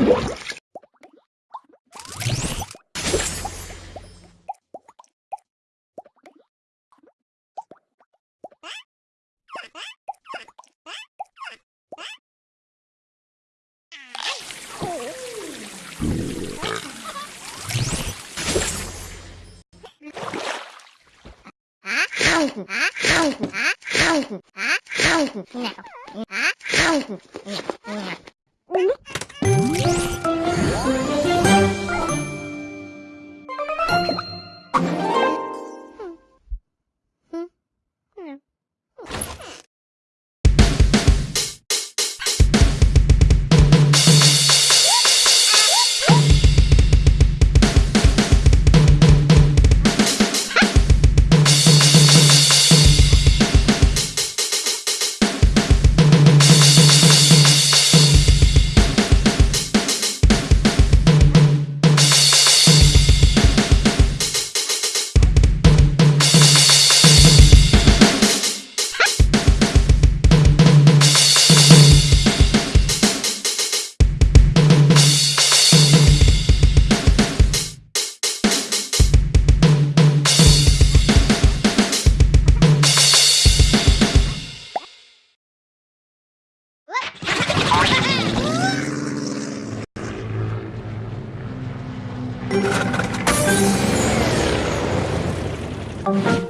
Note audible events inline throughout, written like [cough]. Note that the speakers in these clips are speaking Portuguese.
What? Thank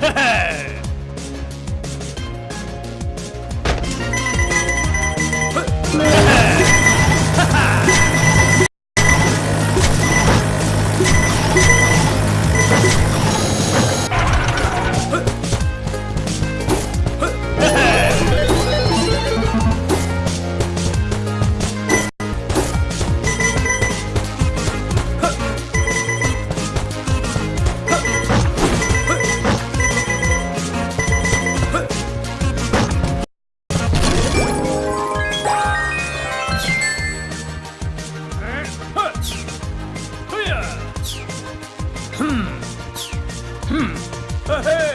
Hehehe! [laughs] 嘿嘿.